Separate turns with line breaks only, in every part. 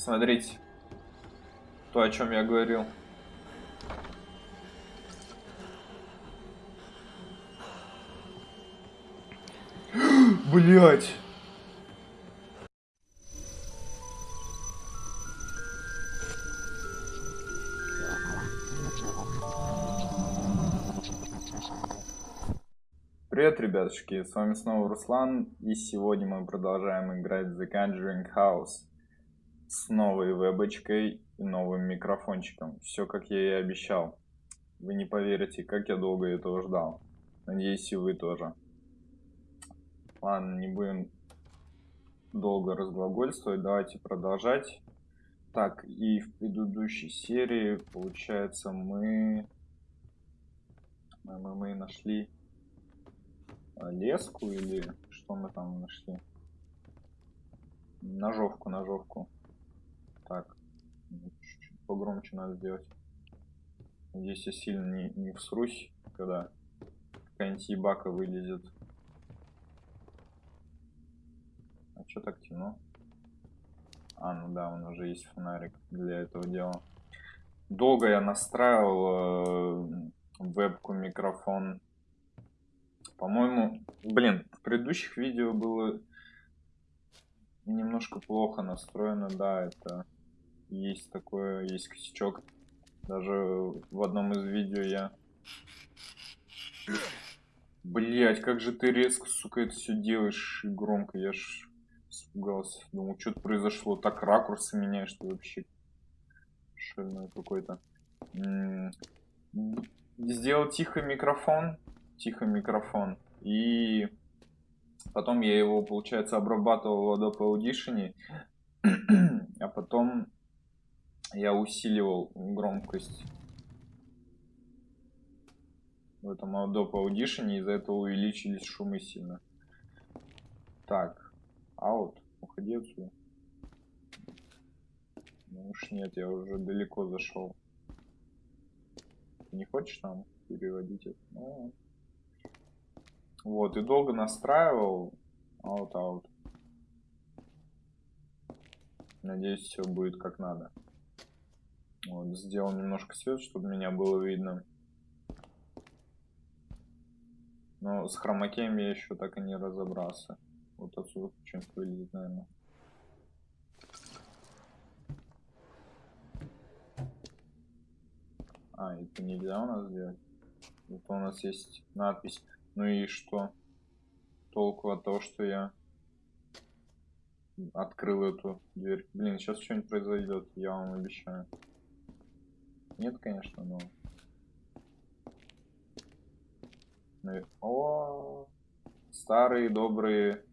Смотрите. То, о чем я говорил. Блять. Привет, ребятушки, с вами снова Руслан, и сегодня мы продолжаем играть в The Conjuring House новой вебочкой и новым микрофончиком. Все, как я и обещал. Вы не поверите, как я долго этого ждал. Надеюсь, и вы тоже. Ладно, не будем долго разглагольствовать, давайте продолжать. Так, и в предыдущей серии, получается, мы... Мы, мы, мы нашли леску или что мы там нашли? Ножовку, ножовку. Так, чуть-чуть погромче надо сделать. Надеюсь, я сильно не, не всрусь, когда какая-нибудь ебака вылезет. А что так темно? А, ну да, у нас уже есть фонарик для этого дела. Долго я настраивал э, вебку, микрофон по-моему, блин, в предыдущих видео было немножко плохо настроено, да, это есть такое, есть косячок. Даже в одном из видео я... Блять, как же ты резко, сука, это все делаешь и громко, я ж испугался. Думал, что-то произошло, так ракурсы меняешь, что вообще шальной какой-то. Сделал тихо микрофон, тихо микрофон. И потом я его, получается, обрабатывал в Adobe Audition, а потом я усиливал громкость в этом Adobe Audition, из-за этого увеличились шумы сильно. Так, аут, уходи отсюда. Ну уж нет, я уже далеко зашел. не хочешь нам переводить это? Ну, вот, и долго настраивал. Аут-аут. Надеюсь, все будет как надо. Вот, сделал немножко свет, чтобы меня было видно. Но с хромакеем я еще так и не разобрался. Вот отсюда что-нибудь вылезет, наверное. А, это нельзя у нас сделать. Вот у нас есть надпись ну и что? Толку от того, что я открыл эту дверь. Блин, сейчас что-нибудь произойдет, я вам обещаю. Нет, конечно, но... Ну о, старые добрые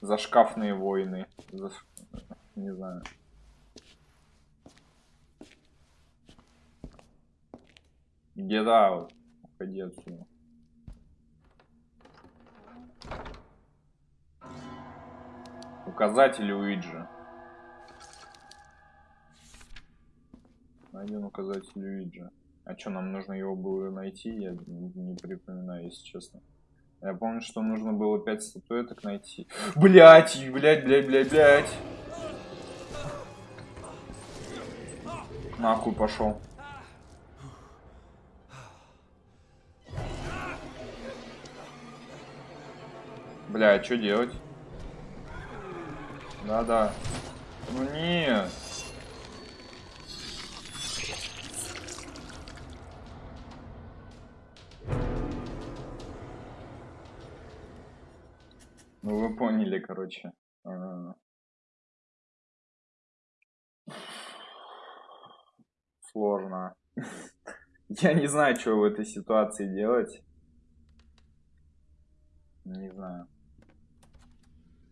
зашкафные войны. Заш... Не знаю. Get out. Уходи отсюда. Указатель Уиджи. Найден указатель Уиджи. А что, нам нужно его было найти? Я не припоминаю, если честно. Я помню, что нужно было 5 статуэток найти. Блять, блять, блять, блять, блять. Нахуй пошел. Бля, а что делать? Да-да. Ну нет. Поняли, короче. -а. Сложно. Я не знаю, что в этой ситуации делать. Не знаю.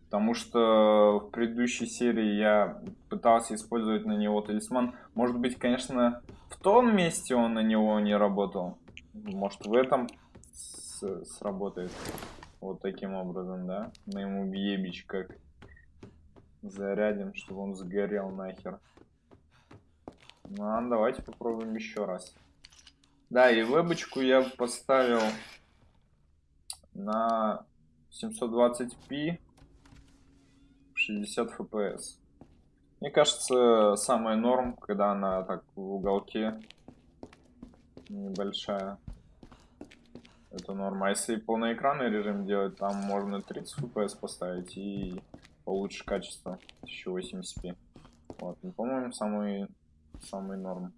Потому что в предыдущей серии я пытался использовать на него талисман. Может быть, конечно, в том месте он на него не работал. Может, в этом сработает. Вот таким образом, да? Мы ему бьебич как зарядим, чтобы он сгорел нахер. Ну, а давайте попробуем еще раз. Да, и вебочку я поставил на 720p 60 FPS. Мне кажется, самая норм, когда она так в уголке небольшая. Это норма. А если полноэкранный режим делать, там можно 30 FPS поставить и получше качество 1080p. Вот, ну, по-моему, самый, самый норм.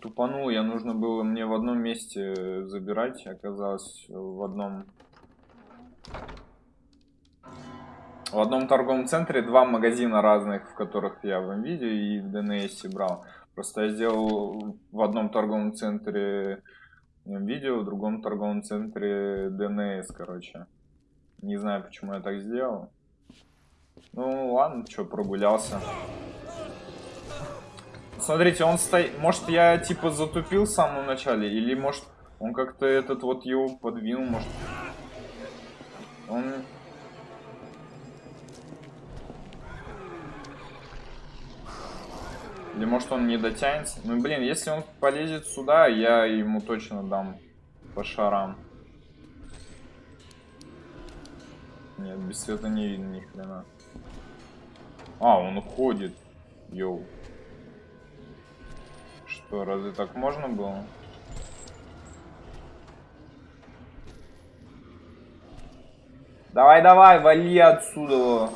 Тупанул, я нужно было мне в одном месте забирать, оказалось в одном в одном торговом центре два магазина разных, в которых я в видео и в DNS брал. Просто я сделал в одном торговом центре видео, в другом торговом центре DNS, короче. Не знаю, почему я так сделал. Ну, ладно, что, прогулялся. Смотрите, он стоит... Может, я, типа, затупил в самом начале? Или, может, он как-то этот вот его подвинул, может... Он Или может он не дотянется? Ну блин, если он полезет сюда, я ему точно дам по шарам. Нет, без света не видно ни хрена. А, он уходит. Йоу. Что, разве так можно было? Давай, давай, вали отсюда.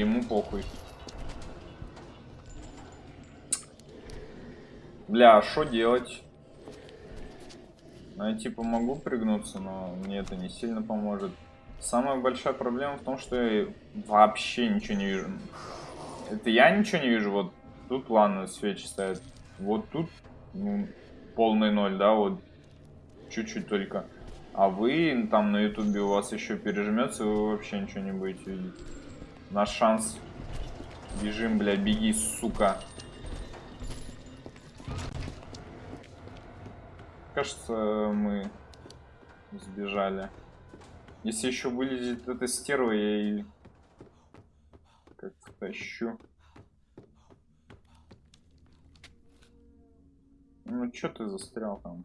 Ему похуй. Бля, а что делать? Ну, я типа могу пригнуться, но мне это не сильно поможет. Самая большая проблема в том, что я вообще ничего не вижу. Это я ничего не вижу, вот тут ладно, свечи стоят. Вот тут ну, полный ноль, да, вот чуть-чуть только. А вы там на ютубе у вас еще пережмется, вы вообще ничего не будете видеть. Наш шанс. Бежим, бля, беги, сука. Кажется, мы сбежали. Если еще вылезет эта стерва, я и как-то тащу. Ну, что ты застрял там?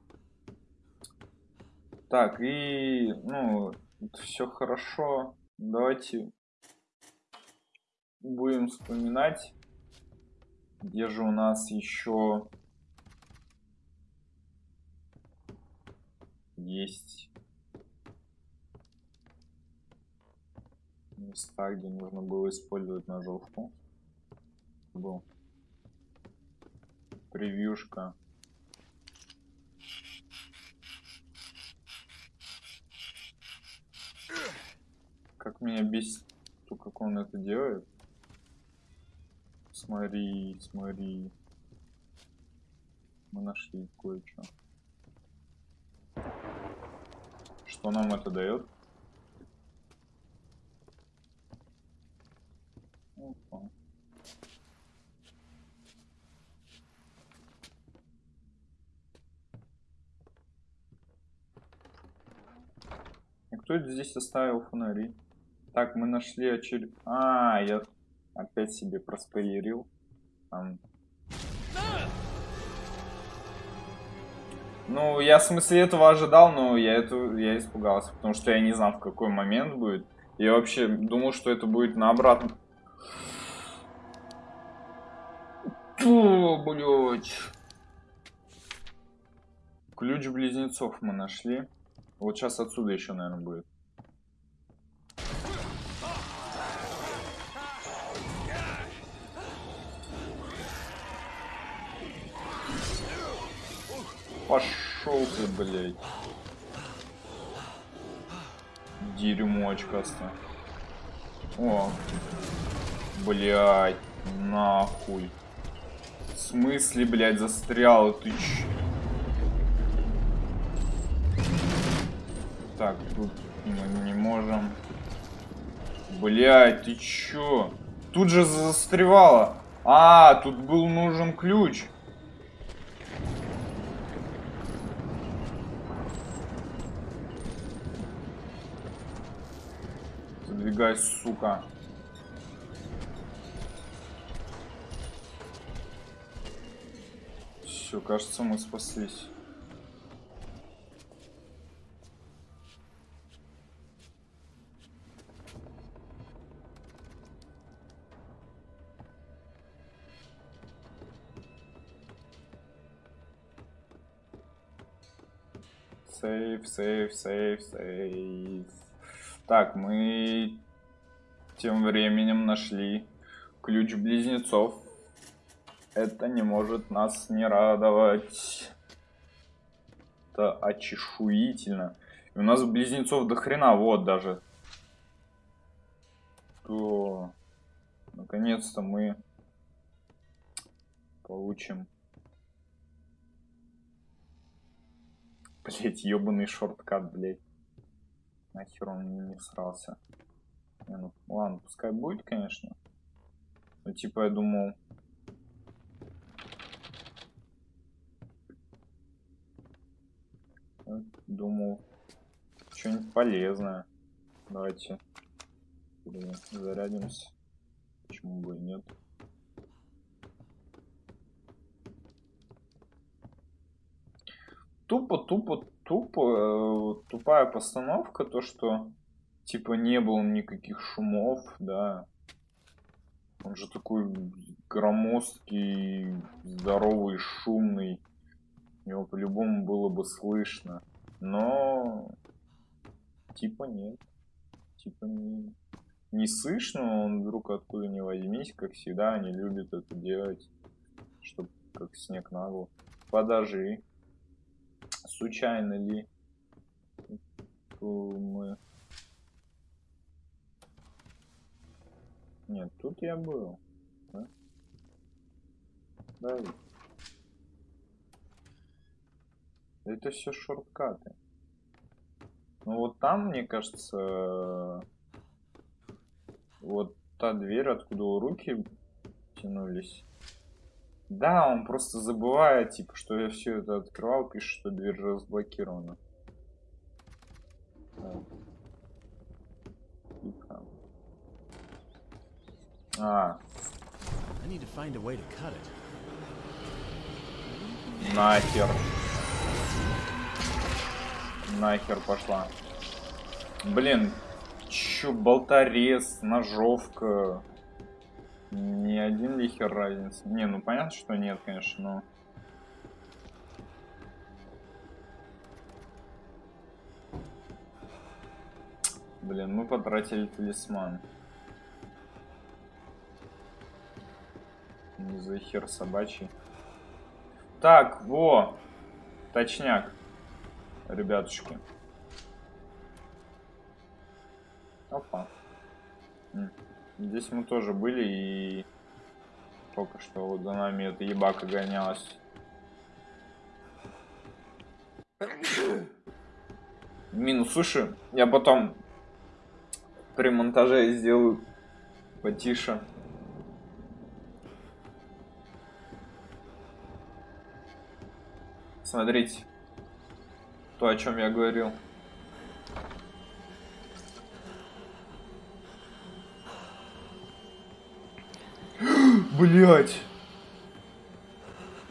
Так, и, ну, все хорошо. Давайте будем вспоминать, где же у нас еще есть места, где нужно было использовать ножовку. Был превьюшка. Как меня бесит то, как он это делает. Смотри, смотри. Мы нашли кое-что. Что нам это дает? Опа. И кто здесь оставил фонари? Так, мы нашли очеред... А, я Опять себе проспойлерил. Там... Ну, я в смысле этого ожидал, но я, это, я испугался, потому что я не знал, в какой момент будет. Я вообще думал, что это будет на обратном. О, блядь. Ключ близнецов мы нашли. Вот сейчас отсюда еще, наверное, будет. Пошел ты, блядь. Дерьмо очкасто. О. Блядь. Нахуй. В смысле, блядь, застрял? Ты ч... Так, тут мы не можем. Блядь, ты чё? Тут же застревало. А, тут был нужен ключ. Двигай, сука. Все, кажется, мы спаслись. Сейф, сейф, сейф, сейф. Так, мы тем временем нашли ключ близнецов. Это не может нас не радовать. Это очешуительно. И у нас близнецов до хрена, вот даже. То, наконец-то мы получим Блять, ебаный шорткат, блять. Нахер он мне не срался. Не, ну, ладно, пускай будет, конечно. Ну, типа, я думал... Думал, что-нибудь полезное. Давайте зарядимся. Почему бы и нет. тупо, тупо, тупо, э, тупая постановка, то, что типа не было никаких шумов, да. Он же такой громоздкий, здоровый, шумный. Его по-любому было бы слышно. Но типа нет. Типа не, не слышно, он вдруг откуда не возьмись, как всегда, они любят это делать, чтобы как снег на. Подожди случайно ли мы... Нет, тут я был. Да? Да. Это все шорткаты. Ну вот там, мне кажется, вот та дверь, откуда руки тянулись, да, он просто забывает, типа, что я все это открывал, пишет, что дверь разблокирована. Тихо. А. Нахер. Нахер пошла. Блин, чё, болторез, ножовка. Не один ли хер разница? Не, ну понятно, что нет, конечно, но... Блин, мы потратили талисман. Не за хер собачий. Так, во! Точняк. Ребятушки. Опа. Здесь мы тоже были и только что вот за нами эта ебака гонялась. Минус, слушай, я потом при монтаже сделаю потише. Смотрите, то, о чем я говорил. Блять.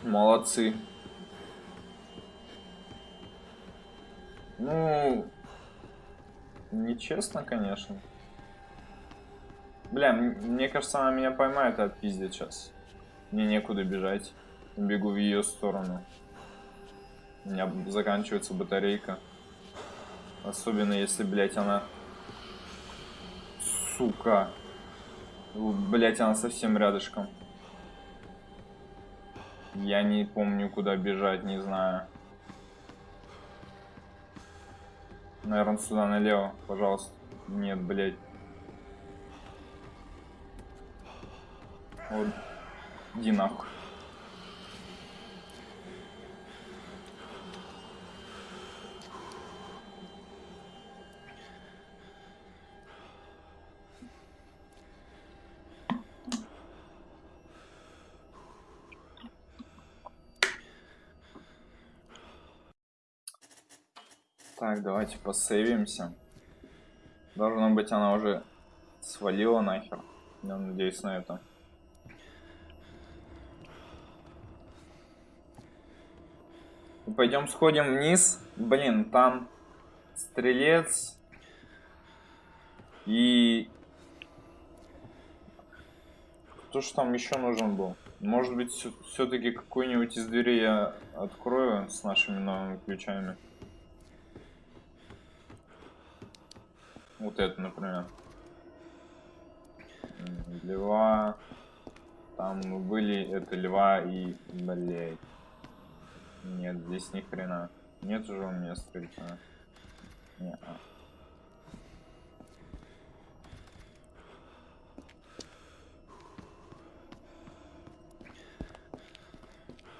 Молодцы. Ну, нечестно, конечно. Бля, мне кажется, она меня поймает и отпиздит сейчас. Мне некуда бежать. Бегу в ее сторону. У меня заканчивается батарейка. Особенно если, блять, она... Сука. Блять, она совсем рядышком. Я не помню, куда бежать, не знаю. Наверное, сюда налево, пожалуйста. Нет, блядь. Вот. Иди нахуй. Так, давайте посейвимся. Должно быть, она уже свалила нахер. Я надеюсь на это. Пойдем сходим вниз. Блин, там стрелец и кто ж там еще нужен был? Может быть, все-таки какую-нибудь из дверей я открою с нашими новыми ключами. Вот это, например. Лева. Там были, это лева и, блять. Нет, здесь ни хрена. Нет уже у меня стрельца. Не -а.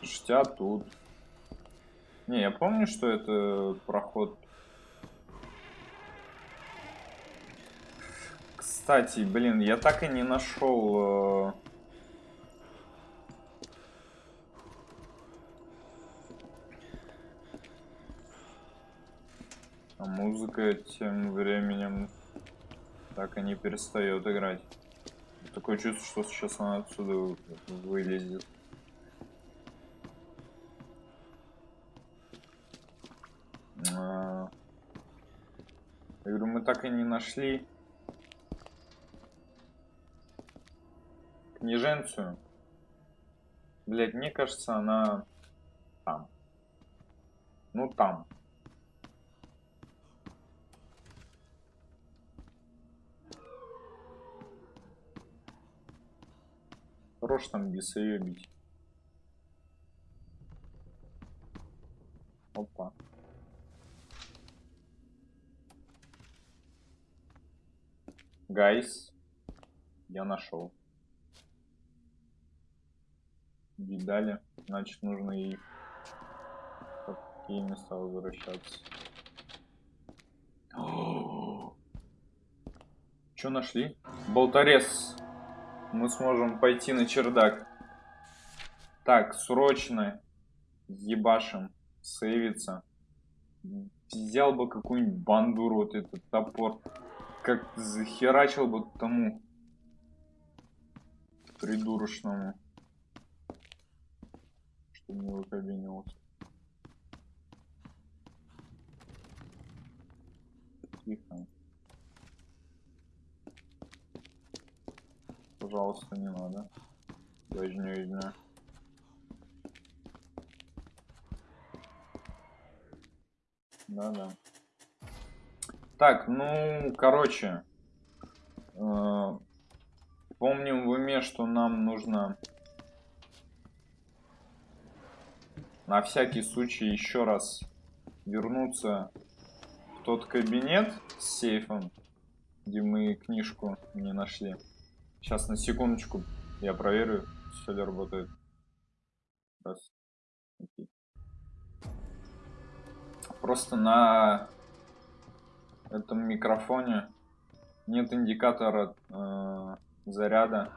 Слушайте, тут? Не, я помню, что это проход. Кстати, блин, я так и не нашел... Э... А музыка тем временем так и не перестает играть. Такое чувство, что сейчас она отсюда вылезет. А... Я говорю, мы так и не нашли княженцию. Блять, мне кажется, она там. Ну, там. Хорош там без ее бить. Опа. Гайс, я нашел. Видали? Значит, нужно и в какие места возвращаться. Что нашли? Болторез. Мы сможем пойти на чердак. Так, срочно ебашим, сейвиться. Взял бы какую-нибудь бандуру, вот этот топор как захерачил бы тому придурочному, не выкабинился. Тихо. Пожалуйста, не надо. Возьму, возьму. Да-да. Так, ну, короче. Э, помним в уме, что нам нужно на всякий случай еще раз вернуться в тот кабинет с сейфом, где мы книжку не нашли. Сейчас на секундочку я проверю, все ли работает. Раз. Окей. Просто на этом микрофоне нет индикатора э, заряда.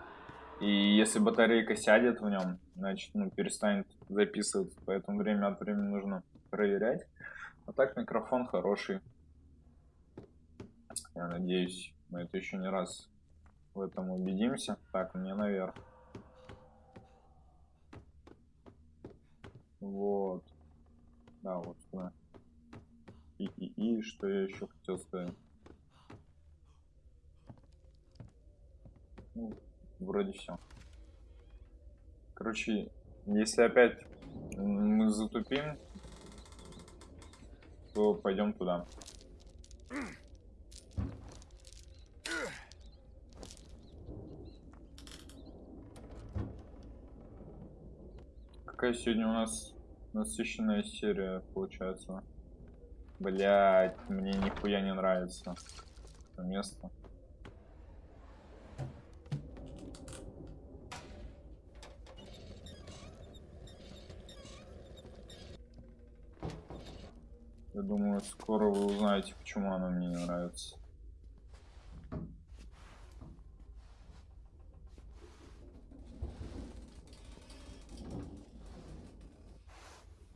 И если батарейка сядет в нем, значит, ну, перестанет записываться. Поэтому время от времени нужно проверять. А так микрофон хороший. Я надеюсь, мы это еще не раз в этом убедимся. Так, мне наверх. Вот. Да, вот сюда. И, и, и что я еще хотел сказать? Ну, вроде все. Короче, если опять мы затупим, то пойдем туда. Какая сегодня у нас насыщенная серия получается? Блять, мне нихуя не нравится это место. Я думаю, узнаете, почему оно мне не нравится.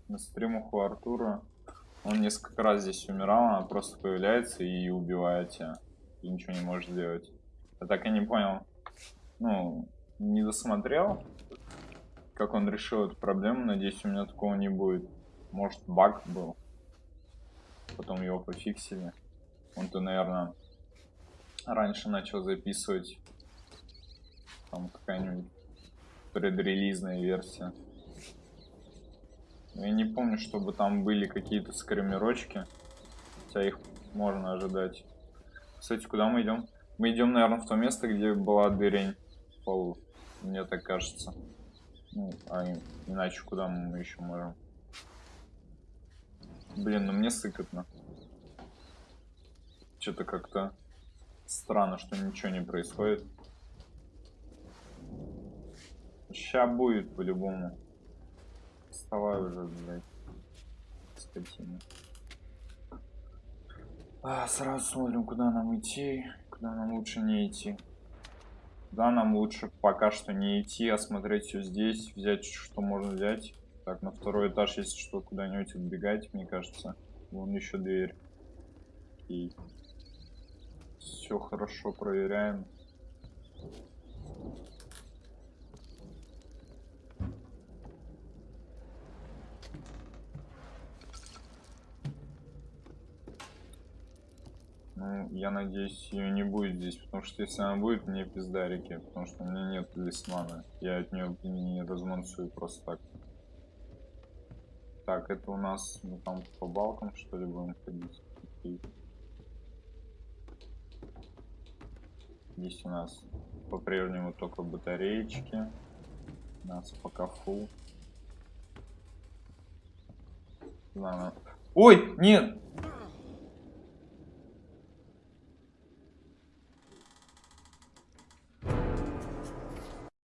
На стримах у Артура он несколько раз здесь умирал, она просто появляется и убивает тебя. И ничего не может сделать. Я так и не понял. Ну, не досмотрел, как он решил эту проблему. Надеюсь, у меня такого не будет. Может, баг был. Потом его пофиксили. Он-то, наверное, раньше начал записывать. Там какая-нибудь предрелизная версия. Я не помню, чтобы там были какие-то скримерочки. Хотя их можно ожидать. Кстати, куда мы идем? Мы идем, наверное, в то место, где была дырень в полу. Мне так кажется. Ну, а иначе куда мы еще можем? Блин, ну мне сыкотно. Что-то как-то странно, что ничего не происходит. Ща будет по-любому. Вставай уже, блядь. Скотина. А, сразу смотрим, куда нам идти, куда нам лучше не идти. Да, нам лучше пока что не идти, осмотреть все здесь, взять, что можно взять. Так, на второй этаж, если что, куда-нибудь отбегать, мне кажется. Вон еще дверь. И все хорошо проверяем. Ну, я надеюсь, ее не будет здесь, потому что если она будет, мне пиздарики, потому что у меня нет лисмана. Я от нее не размансую просто так. Так, это у нас мы там по балкам что ли будем ходить? Здесь у нас по-прежнему только батареечки. У нас пока фул. Ладно. Ой, нет!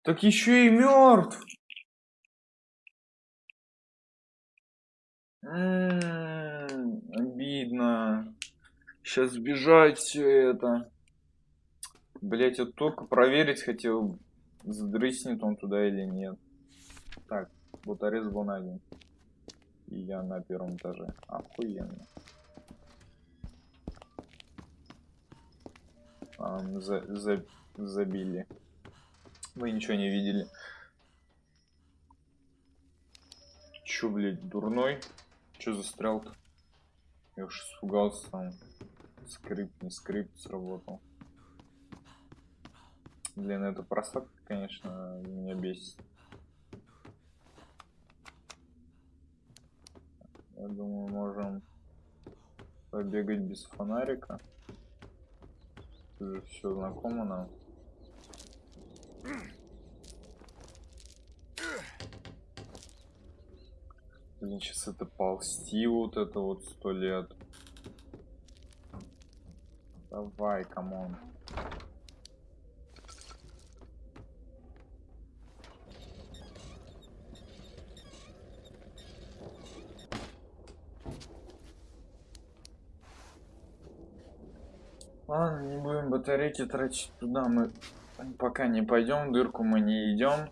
Так еще и мертв. Обидно. Сейчас сбежать все это. Блять, я только проверить хотел, задрыснет он туда или нет. Так, вот арест был найден. И я на первом этаже. Охуенно. А, за, за, забили. Вы ничего не видели. Чё, блядь, дурной? Чё застрял-то? Я уж испугался. Скрипт, не скрипт сработал. Блин, это просадка, конечно, меня бесит. Я думаю, можем побегать без фонарика. Уже все знакомо нам. Блин, сейчас это ползти вот это вот сто лет. Давай, come on. Ладно, не будем батарейки тратить туда, мы пока не пойдем, дырку мы не идем.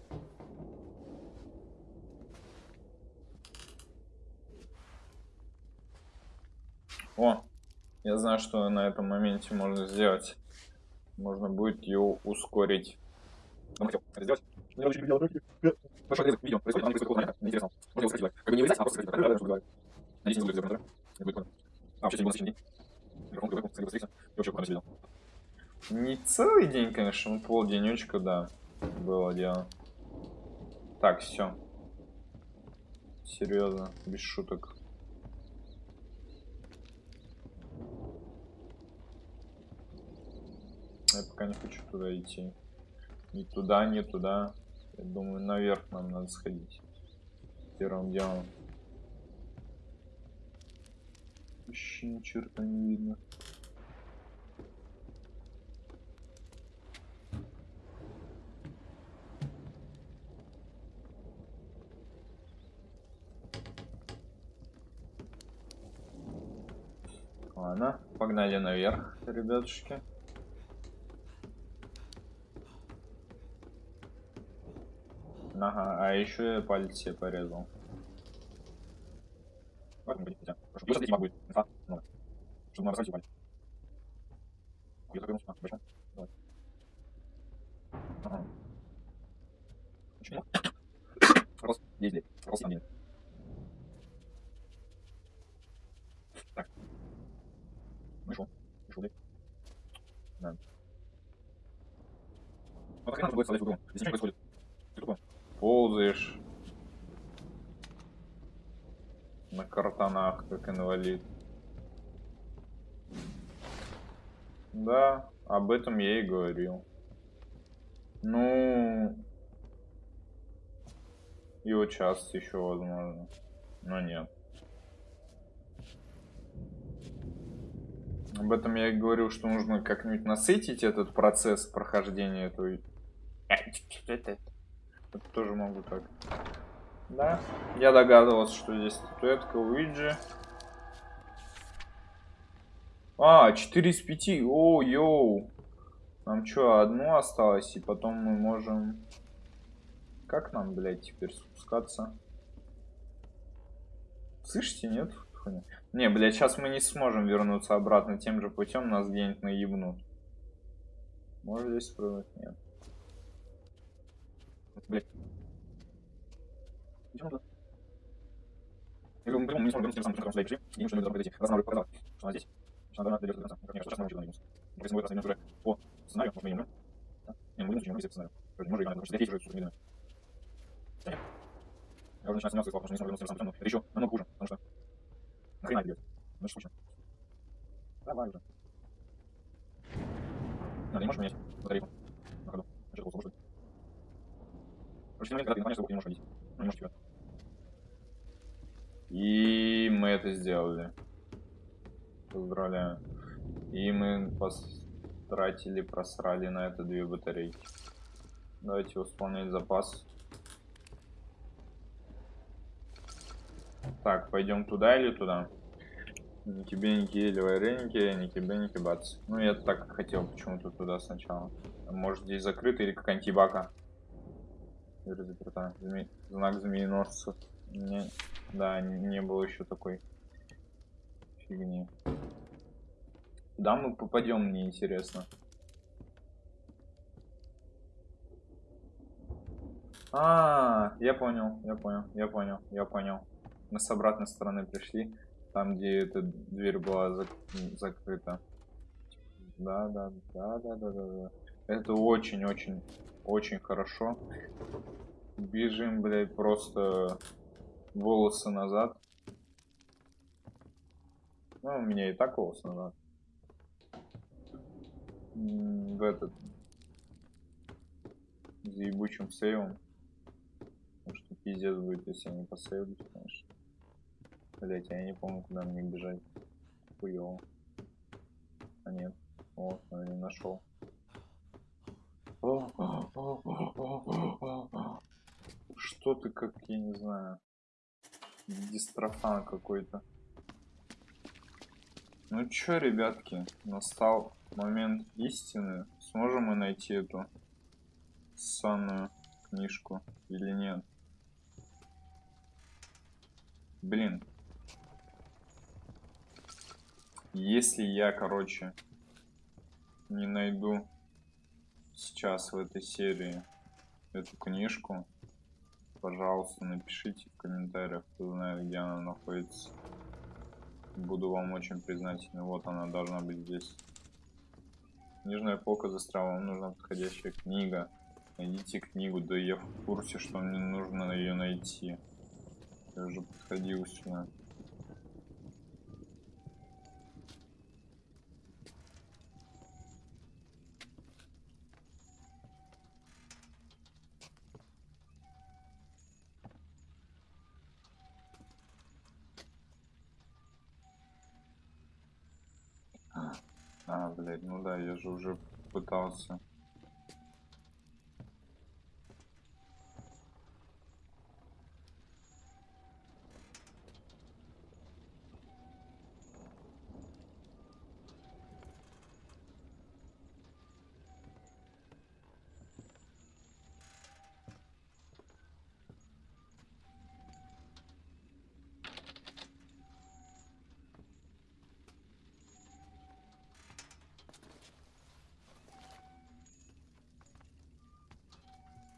О, я знаю, что на этом моменте можно сделать. Можно будет ее ускорить. Он хотел это сделать. Я очень руки. Большой отрезок видео происходит, оно происходит около Интересно. Можно его. Как бы не вырезать, а просто сократить. чтобы говорить. Надеюсь, не будет сделано, да? Не будет А, вообще, сегодня был насыщенный день. Микрофон, микрофон, скорее быстрее. И вообще, буквально видел. Не целый день, конечно, но полденечка, да, было дело. Так, все. Серьезно, без шуток. Я пока не хочу туда идти. Ни туда, ни туда. Я думаю, наверх нам надо сходить. Первым делом. Вообще ни черта не видно. Ладно, погнали наверх, ребятушки. Ага, а еще я палец себе порезал. Ладно, будет могу. Инфа. Ну, Нам разрезать палец. Я закрылся. А, почему? Давай. Ага. Почему? Рос. Ездили. Рос на. Так. Ну и? Да. Вот как надо будет в игру? Здесь ничего не происходит. Ползаешь на картонах, как инвалид. Да, об этом я и говорил. Ну... Вот сейчас еще возможно. Но нет. Об этом я и говорил, что нужно как-нибудь насытить этот процесс прохождения этой... Тоже могу так. Да. Я догадывался, что здесь статуэтка Уиджи. А, 4 из 5. О, йоу. Нам что, одну осталось, и потом мы можем... Как нам, блядь, теперь спускаться? Слышите, нет? Не, блядь, сейчас мы не сможем вернуться обратно тем же путем, нас где-нибудь наебнут. Может здесь прыгнуть? Нет. Идем туда. Я говорю, мы не сможем вернуться тем самым путем, куда пришли, и мы что-нибудь должны подойти. Раз нам показалось, что она здесь. Что она дойдет до конца. Как мне кажется, сейчас мы учили на минус. Если мы будет уже по сценарию, может мы не умрем. Не, мы будем но по сценарию. Может, и потому что я уже что-то Я уже начинаю сомневаться, потому что не смогу вернуться тем самым. Это еще намного хуже, потому что Нахрена бьет? Ну что случилось? Давай уже. Ты не можешь менять батарейку на ходу. А что, что? Короче, момент, когда ты понимаешь, ты не можешь. Ну, не можешь тебя. И мы это сделали. Поздравляю. И мы потратили, просрали на это две батарейки. Давайте восполнять запас. Так, пойдем туда или туда? Ни тебе, ни или вареники, ни тебе, ни бац. Ну, я так хотел почему-то туда сначала. Может, здесь закрыто или какая-нибудь ебака. Или заперта. Зме... Знак змееносца. Не... Да, не было еще такой фигни. Куда мы попадем, мне интересно. А, -а, -а я понял, я понял, я понял, я понял. Мы с обратной стороны пришли, там, где эта дверь была зак закрыта. Да, да, да, да, да, да, да. Это очень-очень, очень хорошо. Бежим, блядь, просто волосы назад. Ну, у меня и так волосы назад. В этот... За ебучим сейвом. Потому что пиздец будет, если я не посейвлюсь, конечно. Блять, я не помню, куда мне бежать. Хуёво. А нет. Вот, я не нашел. Что ты как, я не знаю. Дистрофан какой-то. Ну чё, ребятки, настал момент истины. Сможем мы найти эту санную книжку или нет? Блин, если я, короче, не найду сейчас в этой серии эту книжку, пожалуйста, напишите в комментариях, кто знает, где она находится. Буду вам очень признательный. Вот она должна быть здесь. Книжная полка застряла, вам нужна подходящая книга. Найдите книгу, да я в курсе, что мне нужно ее найти. Я уже подходил сюда. А, блядь, ну да, я же уже пытался.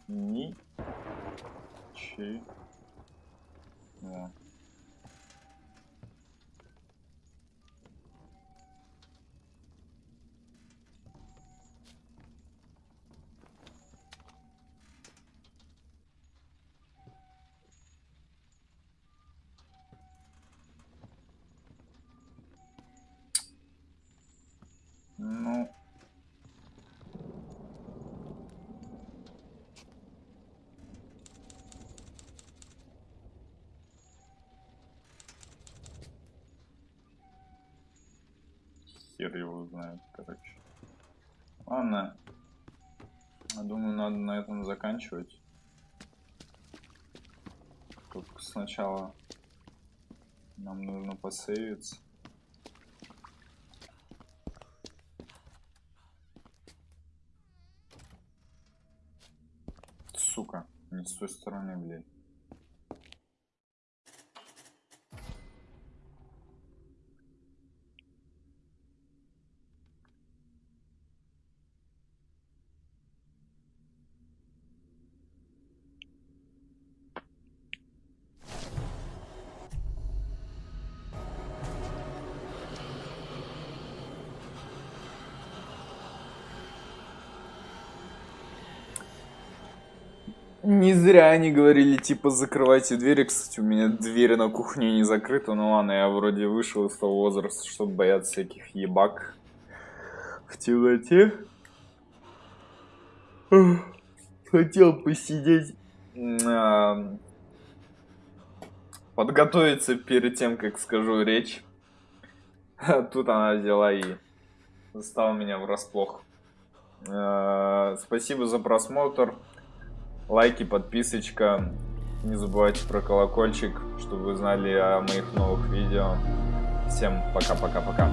Ни. Чи. О. хер его знает, короче. Ладно. Я думаю, надо на этом заканчивать. Только сначала нам нужно посейвиться. Сука, не с той стороны, блядь. Не зря они говорили, типа, закрывайте двери. Кстати, у меня дверь на кухне не закрыта. Ну ладно, я вроде вышел из того возраста, чтобы бояться всяких ебак в темноте. Хотел посидеть, а, подготовиться перед тем, как скажу речь. Тут она взяла и застала меня врасплох. А, спасибо за просмотр лайки, подписочка. Не забывайте про колокольчик, чтобы вы знали о моих новых видео. Всем пока-пока-пока.